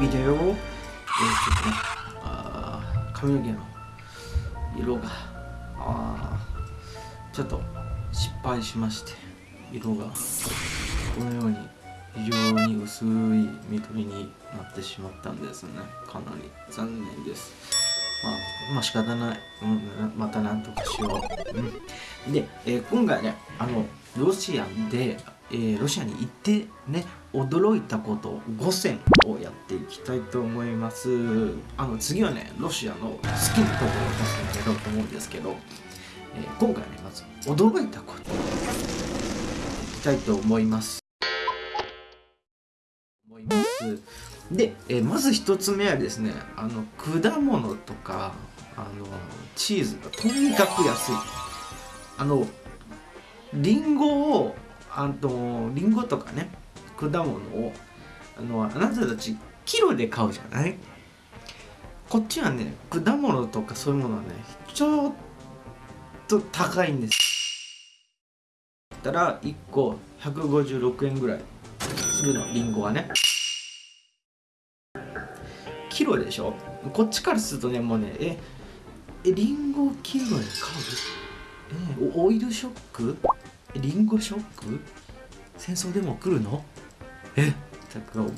ビデオ、えー、ちょっとねあ髪の毛の色があちょっと失敗しまして色がこのように非常に薄い緑になってしまったんですね。かなり残念です。まあ、まあ仕方ない、うん、またなんとかしよう、うん、で、えー、今回ねあのロシアで、えー、ロシアに行ってね驚いたこと5選をやっていきたいと思います。あの次はねロシアの好きなところを出していけようと思うんですけど、えー、今回ねまず驚いたこといきたいと思います。思いますで、えー、まず1つ目はですねあの果物とかあのチーズがとにかく安い。あのリンゴをあのリンゴとかね果物をあのあなたたちキロで買うじゃない？こっちはね果物とかそういうものはねちょっと高いんです。たら1個156円ぐらいするのリンゴはね。キロでしょ？こっちからするとねもうねええリンゴキロで買う？えオイルショック？リンゴショック？戦争でも来るの？え？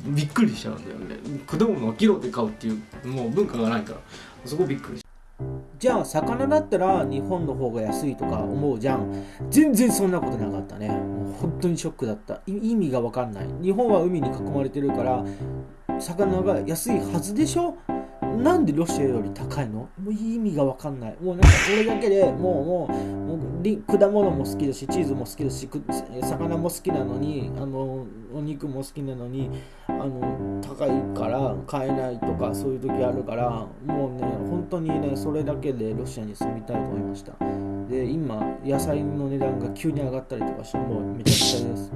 びっくりしちゃうんだよね。果物をキロで買うっていうもう文化がないから。そこびっくりじゃあ魚だったら日本の方が安いとか思うじゃん。全然そんなことなかったね。もう本当にショックだった。意味が分かんない。日本は海に囲まれてるから魚が安いはずでしょ？なんでロシアより高いの？もう意味が分かんない。もうなんかこれだけでもうもうもう果物も好きだしチーズも好きだし魚も好きなのにあのお肉も好きなのにあの高いから買えないとかそういう時あるからもうね本当にねそれだけでロシアに住みたいと思いました。で今野菜の値段が急に上がったりとかしてもうめちゃくちゃです。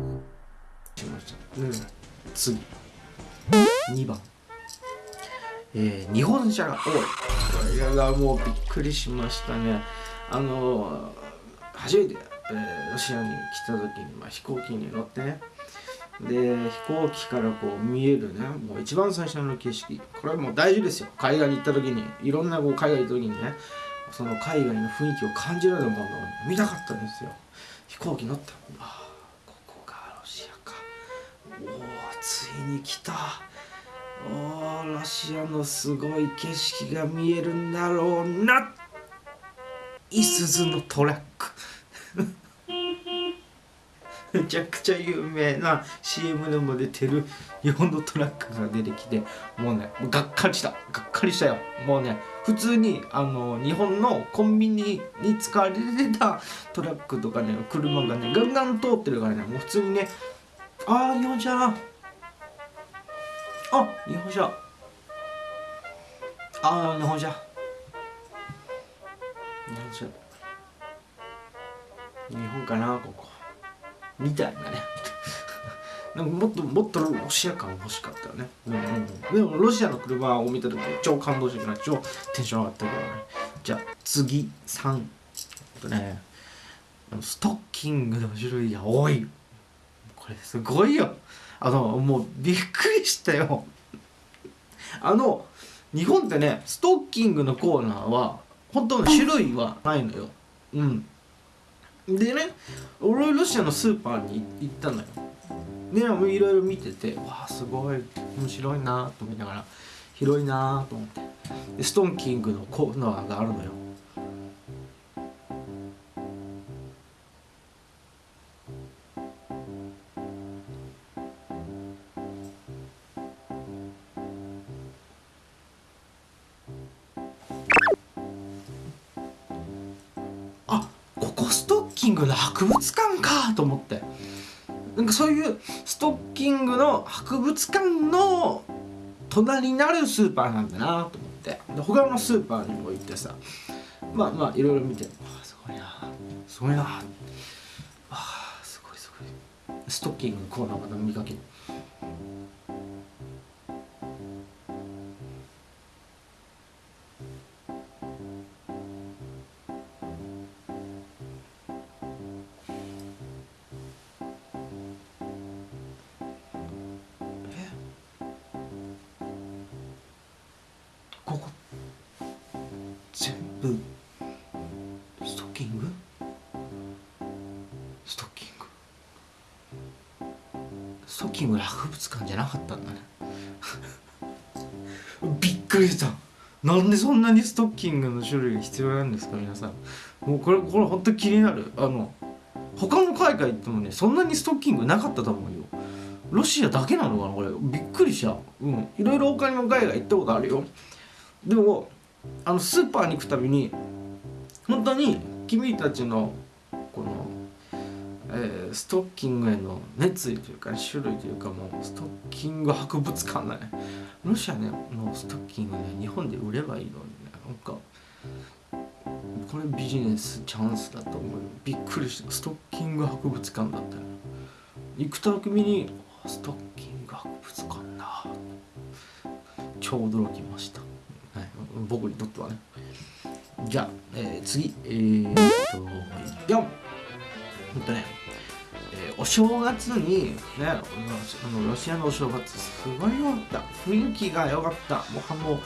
しました、うん、次。2番えー、日本車が多い。これがもうびっくりしましたね。あの初めて、えー、ロシアに来た時に、まあ、飛行機に乗ってね。で飛行機からこう見えるね。もう一番最初の景色。これはもう大事ですよ。海外に行った時にいろんなこう海外行った時にね。その海外の雰囲気を感じられるものを見たかったんですよ。飛行機乗った。あここがロシアか。おおついに来た。おロシアのすごい景色が見えるんだろうな。いすずのトラック。めちゃくちゃ有名な CM でも出てる日本のトラックが出てきてもうねがっかりした。がっかりしたよ。もうね普通にあの日本のコンビニに使われてたトラックとかね車がねガンガン通ってるからねもう普通にねああ日本車あ日本車あ日本車日本車日本かなここ。みたいなね。なんかもっともっとロシア感欲しかったよね、うんうん、でもロシアの車を見た時超感動してない超テンション上がったけどね。じゃあ次3とねストッキングの種類が多い。これすごいよ。あのもうびっくりしたよ。あの日本ってねストッキングのコーナーは本当の種類はないのよ。うん。でね俺ロシアのスーパーに行ったのよ。でいろいろ見ててわあすごい面白いなと思いながら広いなと思って。でストッキングのコーナーがあるのよ。ストッキングの博物館かと思って。なんかそういうストッキングの博物館の隣になるスーパーなんだなと思って。で他のスーパーにも行ってさ。まあまあいろいろ見て。あすごいな。すごいな。あすごいすごい。ストッキングのコーナーまた見かけるブストッキング？ストッキング。ストッキング博物館じゃなかったんだね。びっくりした。なんでそんなにストッキングの種類が必要なんですか皆さん。もうこれこれ本当気になる。あの他の海外行ってもねそんなにストッキングなかったと思うよ。ロシアだけなのかなこれ。びっくりした。うん。いろいろ他にも海外行ったことあるよ。でもあのスーパーに行くたびに本当に君たちのこの、えーストッキングへの熱意というか、種類というかもうストッキング博物館だね。ロシアねのストッキングね日本で売ればいいのにね。なんかこれビジネスチャンスだと思うびっくりした。ストッキング博物館だったよ。行くたびにストッキング博物館だ。超驚きました、僕にとってはね。じゃあ、えー次。えー、っと4ほんとね、えーお正月にねあのロシアのお正月すごい良かった。雰囲気が良かった。もうあの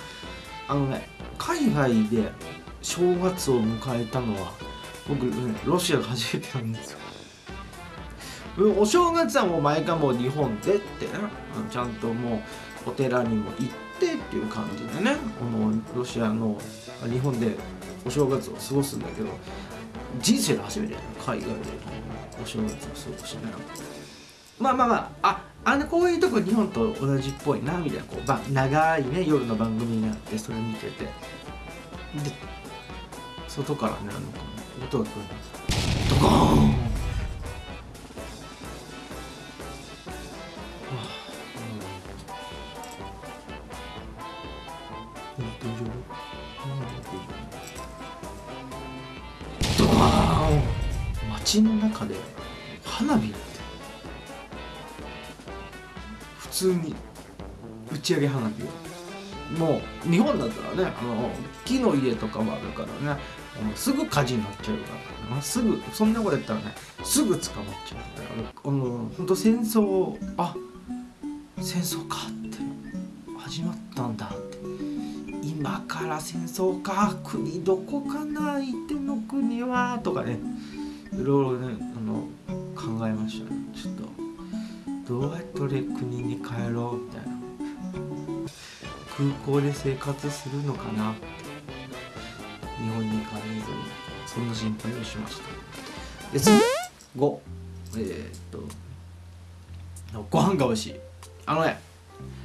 あのね海外で正月を迎えたのは僕ねロシアが初めてなんですよ。うんお正月はもう毎回もう日本でってねうんちゃんともうお寺にも行ってっていう感じでねこのロシアの日本でお正月を過ごすんだけど人生で初めて海外でお正月を過ごしね。まあまあまあああのこういうとこ日本と同じっぽいなみたいなこうば長いね夜の番組があってそれ見てて。で外からねあの音が聞こえますドコーン！街の中で花火って普通に打ち上げ花火をもう日本だったらねあの木の家とかもあるからねもうすぐ火事になっちゃうから、ね、すぐそんなことやったらねすぐ捕まっちゃうからあの本当戦争あ戦争かって始まったんだって。今から戦争か国どこかな相手の国はとかね。いろいろねあの考えましたねちょっとどうやって国に帰ろうみたいな空港で生活するのかな日本に帰れずにそんな。心配をしましたで次5えー、っとご飯が美味しいあのね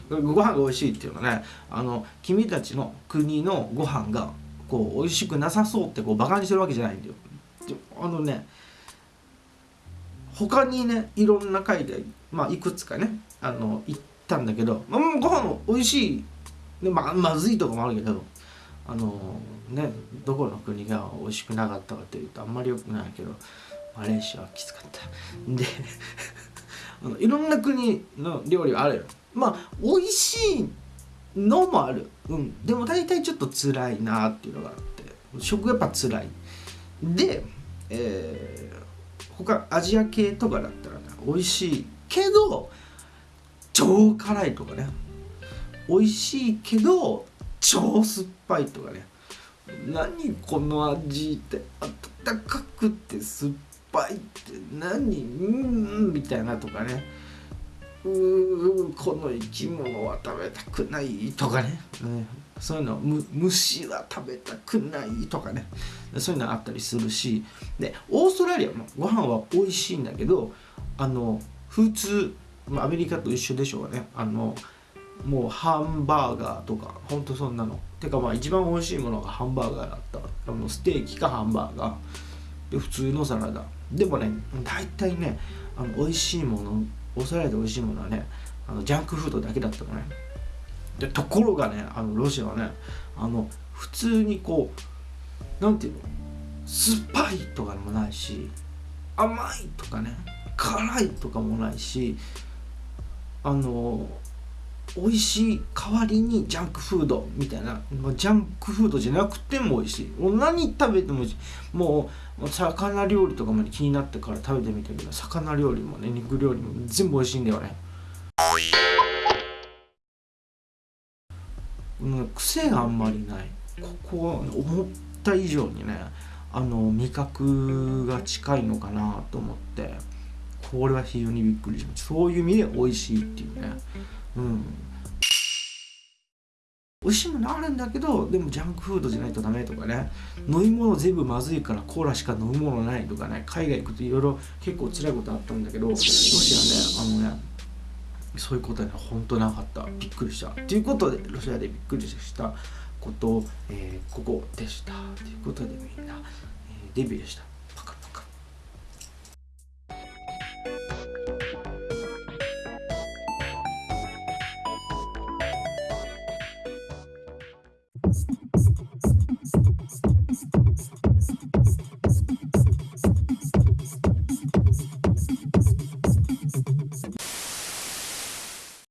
ご飯が美味しいっていうのはねあの君たちの国のご飯がこう美味しくなさそうってこうバカにしてるわけじゃないんだよ。あのね他にねいろんな海外まあいくつかねあの行ったんだけど、まあ、ご飯美味しい。で、ま、まずいとこもあるけどあのねどこの国が美味しくなかったかというとあんまり良くないけどマレーシアはきつかった。であのいろんな国の料理があるよ。まあ美味しいのもある。うん。でも大体ちょっと辛いなっていうのがあって食やっぱ辛い。で、えー他アジア系とかだったらね美味しいけど超辛いとかね。美味しいけど超酸っぱいとかね。何この味って温かくて酸っぱいって何？うんみたいなとかね。うーこの生き物は食べたくないとかね、ねそういうのむ虫は食べたくないとかね。そういうのあったりするし。でオーストラリアのご飯は美味しいんだけどあの普通アメリカと一緒でしょうね。あのもうハンバーガーとかほんとそんなの。てかまあ一番美味しいものがハンバーガーだった。あのステーキかハンバーガー。で普通のサラダ。でもね大体ねあの美味しいものオーストラリアで美味しいものはねあのジャンクフードだけだったのね。でところがねあのロシアはねあの普通にこうなんていうの酸っぱいとかでもないし甘いとかね辛いとかもないしあの美味しい代わりにジャンクフードみたいなジャンクフードじゃなくても美味しい。もう何食べても美味しい。もうもう魚料理とかまで気になってから食べてみたけど魚料理もね肉料理も全部美味しいんだよね。う癖があんまりない。ここ思っった以上にねあの味覚が近いのかなと思ってこれは非常にびっくりしました。そういう意味で美味しいっていうね。うん。美味しいものあるんだけどでもジャンクフードじゃないとダメとかね。飲み物全部まずいからコーラしか飲むものないとかね。海外行くといろいろ結構辛いことあったんだけどロシアねあのねそういうことには本当なかった。びっくりした。ということでロシアでびっくりしたことを、えー、ここでした。ということでみんな、えー、デビューした。パカパカ。